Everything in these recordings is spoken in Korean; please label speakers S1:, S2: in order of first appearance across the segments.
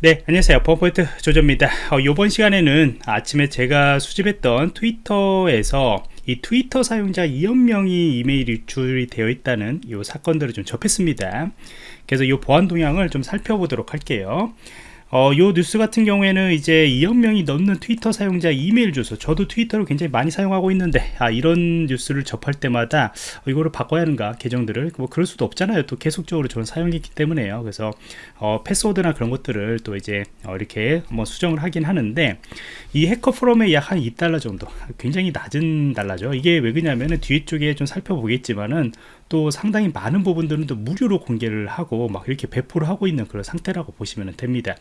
S1: 네 안녕하세요. 버퍼포인트 조조입니다. 어, 이번 시간에는 아침에 제가 수집했던 트위터에서 이 트위터 사용자 2억 명이 이메일 유출이 되어 있다는 이 사건들을 좀 접했습니다. 그래서 이 보안 동향을 좀 살펴보도록 할게요 어, 요 뉴스 같은 경우에는 이제 2억 명이 넘는 트위터 사용자 이메일 주소. 저도 트위터를 굉장히 많이 사용하고 있는데 아 이런 뉴스를 접할 때마다 어, 이거를 바꿔야 하는가 계정들을 뭐 그럴 수도 없잖아요. 또 계속적으로 저는 사용했기 때문에요. 그래서 어, 패스워드나 그런 것들을 또 이제 어, 이렇게 뭐 수정을 하긴 하는데 이 해커 포럼에 약 한 2달러 정도 굉장히 낮은 달러죠. 이게 왜 그러냐면은 뒤쪽에 좀 살펴보겠지만은 또 상당히 많은 부분들은 또 무료로 공개를 하고 막 이렇게 배포를 하고 있는 그런 상태라고 보시면 됩니다.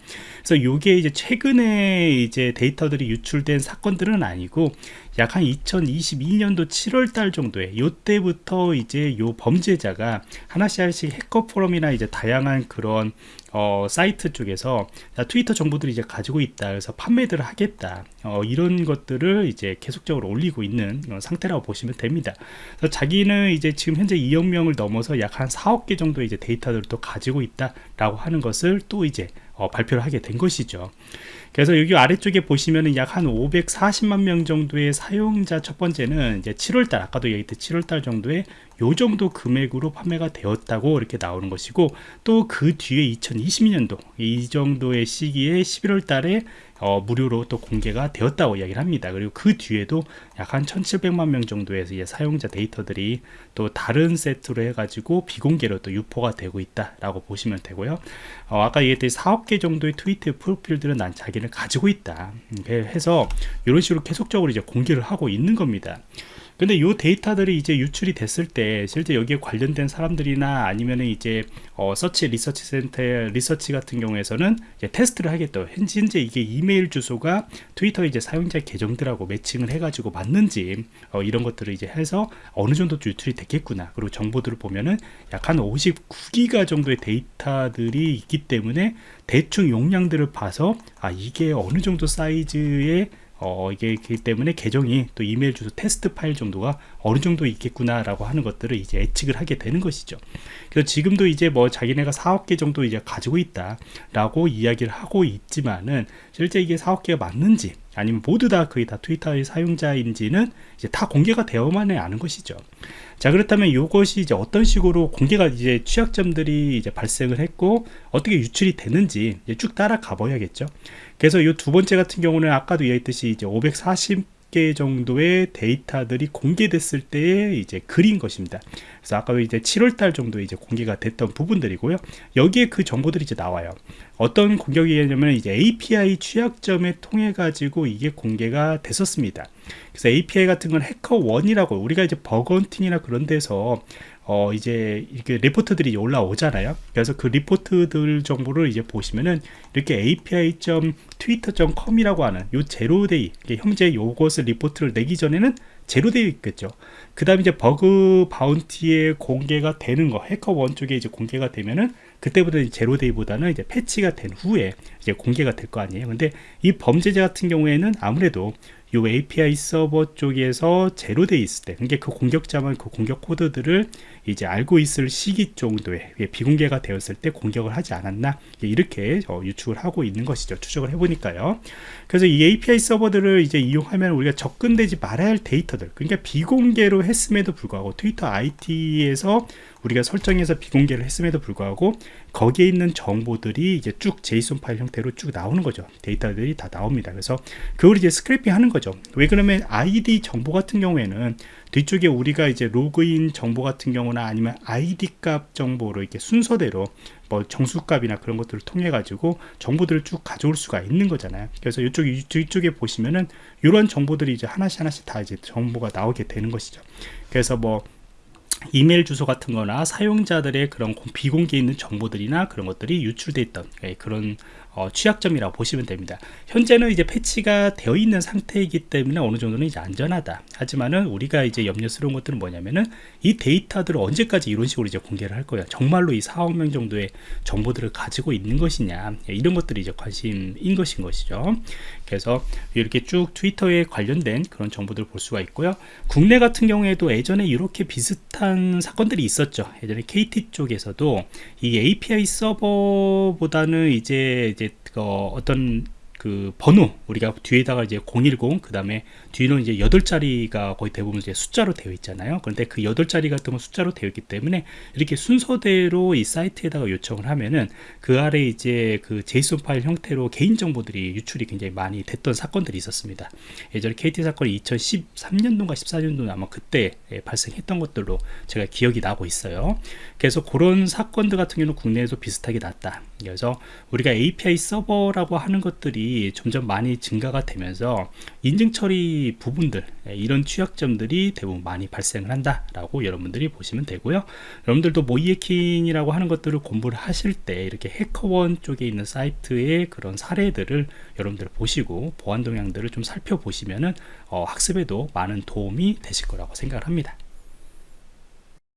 S1: 그래서 이게 이제 최근에 이제 데이터들이 유출된 사건들은 아니고 약 한 2022년도 7월 달 정도에 요때부터 이제 요 범죄자가 하나씩 하나씩 해커 포럼이나 이제 다양한 그런 어, 사이트 쪽에서 트위터 정보들이 이제 가지고 있다. 그래서 판매들을 하겠다. 어, 이런 것들을 이제 계속적으로 올리고 있는 상태라고 보시면 됩니다. 그래서 자기는 이제 지금 현재 2억 명을 넘어서 약 한 4억 개 정도 이제 데이터들을 또 가지고 있다 라고 하는 것을 또 이제 어, 발표를 하게 된 것이죠. 그래서 여기 아래쪽에 보시면은 약 한 540만 명 정도의 사용자 첫 번째는 이제 7월달 아까도 얘기했듯 7월달 정도에 요 정도 금액으로 판매가 되었다고 이렇게 나오는 것이고 또 그 뒤에 2022년도 이 정도의 시기에 11월 달에 어, 무료로 또 공개가 되었다고 이야기를 합니다. 그리고 그 뒤에도 약 한 1700만 명 정도의 사용자 데이터들이 또 다른 세트로 해가지고 비공개로 또 유포가 되고 있다라고 보시면 되고요. 어, 아까 얘기했듯이 4억 개 정도의 트위터 프로필들은 난 자기를 가지고 있다. 음, 해서 이런 식으로 계속적으로 이제 공개를 하고 있는 겁니다. 근데 이 데이터들이 이제 유출이 됐을 때 실제 여기에 관련된 사람들이나 아니면은 이제 어, 서치 리서치 센터의 리서치 같은 경우에서는 이제 테스트를 하겠다 현재 이게 이메일 주소가 트위터 이제 사용자 계정들하고 매칭을 해가지고 맞는지 어, 이런 것들을 이제 해서 어느 정도 유출이 됐겠구나. 그리고 정보들을 보면은 약 한 59기가 정도의 데이터들이 있기 때문에 대충 용량들을 봐서 아 이게 어느 정도 사이즈의 어, 이게 기 때문에 계정이 또 이메일 주소 테스트 파일 정도가 어느 정도 있겠구나 라고 하는 것들을 이제 예측을 하게 되는 것이죠. 그래서 지금도 이제 뭐 자기네가 4억 개 정도 이제 가지고 있다 라고 이야기를 하고 있지만은 실제 이게 4억 개가 맞는지 아니면 모두 다 거의 다 트위터의 사용자인지는 이제 다 공개가 되어만 해 아는 것이죠. 자 그렇다면 이것이 이제 어떤 식으로 공개가 이제 취약점들이 이제 발생을 했고 어떻게 유출이 되는지 쭉 따라가 봐야겠죠. 그래서 이 두 번째 같은 경우는 아까도 이야기했듯이 이제 540 개 정도의 데이터들이 공개됐을 때의 이제 글인 것입니다. 그래서 아까 이제 7월달 정도 이제 공개가 됐던 부분들이고요. 여기에 그 정보들이 이제 나와요. 어떤 공격이냐면 이제 API 취약점에 통해 가지고 이게 공개가 됐었습니다. 그래서 API 같은 건 HackerOne이라고 우리가 이제 bug hunting이나 그런 데서 어 이제 이렇게 리포트들이 올라오잖아요. 그래서 그 리포트들 정보를 이제 보시면은 이렇게 api.twitter.com이라고 하는 요 zero-day 현재 요것을 리포트를 내기 전에는 zero-day 있겠죠. 그 다음에 이제 bug bounty에 공개가 되는 거 HackerOne 쪽에 이제 공개가 되면은 그때부터 zero-day보다는 이제 패치가 된 후에 이제 공개가 될 거 아니에요. 근데 이 범죄자 같은 경우에는 아무래도 요 API 서버 쪽에서 zero-day 있을 때 그러니까 그 공격자만 그 공격 코드들을 이제 알고 있을 시기 정도에 비공개가 되었을 때 공격을 하지 않았나? 이렇게 어, 유추를 하고 있는 것이죠. 추적을 해보니까요. 그래서 이 API 서버들을 이제 이용하면 우리가 접근되지 말아야 할 데이터들 그러니까 비공개로 했음에도 불구하고 트위터 IT에서 우리가 설정해서 비공개를 했음에도 불구하고 거기에 있는 정보들이 이제 쭉 JSON 파일 형태로 쭉 나오는 거죠. 데이터들이 다 나옵니다. 그래서 그걸 이제 scraping 하는 거죠 왜 그러면 아이디 정보 같은 경우에는 뒤쪽에 우리가 이제 로그인 정보 같은 경우나 아니면 아이디 값 정보로 이렇게 순서대로 뭐 정수값이나 그런 것들을 통해 가지고 정보들을 쭉 가져올 수가 있는 거잖아요. 그래서 이쪽 이쪽에 보시면은 이런 정보들이 이제 하나씩 하나씩 다 이제 정보가 나오게 되는 것이죠. 그래서 뭐 이메일 주소 같은 거나 사용자들의 그런 비공개 있는 정보들이나 그런 것들이 유출돼 있던 예, 그런 어, 취약점이라고 보시면 됩니다. 현재는 이제 패치가 되어 있는 상태이기 때문에 어느 정도는 이제 안전하다. 하지만은 우리가 이제 염려스러운 것들은 뭐냐면은 이 데이터들을 언제까지 이런 식으로 이제 공개를 할 거야 정말로 이 4억 명 정도의 정보들을 가지고 있는 것이냐. 예, 이런 것들이 이제 관심인 것인 것이죠 그래서 이렇게 쭉 트위터에 관련된 그런 정보들을 볼 수가 있고요. 국내 같은 경우에도 예전에 이렇게 비슷한 사건들이 있었죠. 예전에 KT 쪽에서도 이 API 서버보다는 이제 이제 어, 어떤 그 번호 우리가 뒤에다가 이제 010 그 다음에 뒤는 이제 8자리가 거의 대부분 이제 숫자로 되어 있잖아요. 그런데 그 8자리 같은 건 숫자로 되어 있기 때문에 이렇게 순서대로 이 사이트에다가 요청을 하면은 그 아래 이제 그 제이슨 파일 형태로 개인정보들이 유출이 굉장히 많이 됐던 사건들이 있었습니다. 예전에 KT 사건이 2013년도인가 14년도 아마 그때 예, 발생했던 것들로 제가 기억이 나고 있어요. 그래서 그런 사건들 같은 경우는 국내에도 비슷하게 났다. 그래서 우리가 API 서버라고 하는 것들이 점점 많이 증가가 되면서 인증 처리 부분들 예, 이런 취약점들이 대부분 많이 발생을 한다라고 여러분들이 보시면 되고요. 여러분들도 모이에킹이라고 하는 것들을 공부를 하실 때 이렇게 해커원 쪽에 있는 사이트의 그런 사례들을 여러분들 보시고 보안 동향들을 좀 살펴보시면은 어, 학습에도 많은 도움이 되실 거라고 생각을 합니다.